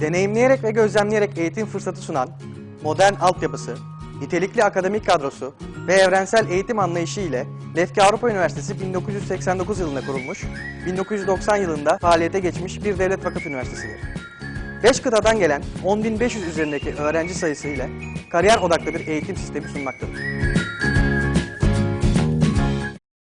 Deneyimleyerek ve gözlemleyerek eğitim fırsatı sunan, modern altyapısı, nitelikli akademik kadrosu ve evrensel eğitim anlayışı ile Lefke Avrupa Üniversitesi 1989 yılında kurulmuş, 1990 yılında faaliyete geçmiş bir devlet vakıf üniversitesidir. 5 kıtadan gelen 10.500 üzerindeki öğrenci sayısı ile kariyer odaklı bir eğitim sistemi sunmaktadır.